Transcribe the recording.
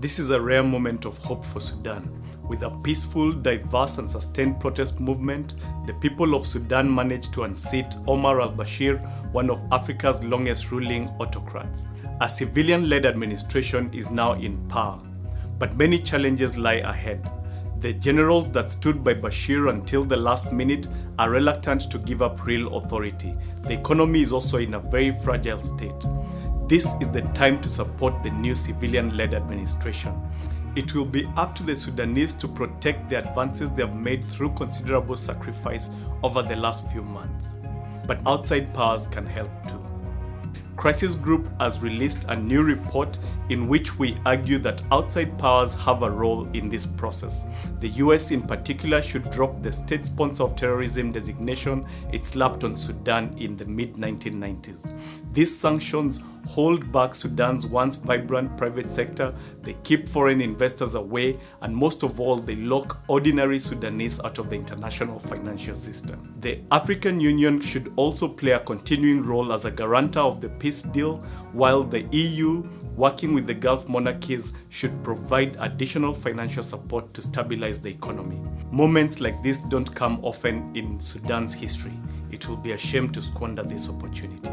This is a rare moment of hope for Sudan. With a peaceful, diverse, and sustained protest movement, the people of Sudan managed to unseat Omar al Bashir, one of Africa's longest ruling autocrats. A civilian led administration is now in power, but many challenges lie ahead. The generals that stood by Bashir until the last minute are reluctant to give up real authority. The economy is also in a very fragile state. This is the time to support the new civilian led administration. It will be up to the Sudanese to protect the advances they have made through considerable sacrifice over the last few months. But outside powers can help too. Crisis Group has released a new report in which we argue that outside powers have a role in this process. The US, in particular, should drop the state sponsor of terrorism designation it slapped on Sudan in the mid 1990s. These sanctions hold back Sudan's once vibrant private sector, they keep foreign investors away, and most of all, they lock ordinary Sudanese out of the international financial system. The African Union should also play a continuing role as a guarantor of the peace deal, while the EU, working with the Gulf monarchies, should provide additional financial support to stabilize the economy. Moments like this don't come often in Sudan's history. It will be a shame to squander this opportunity.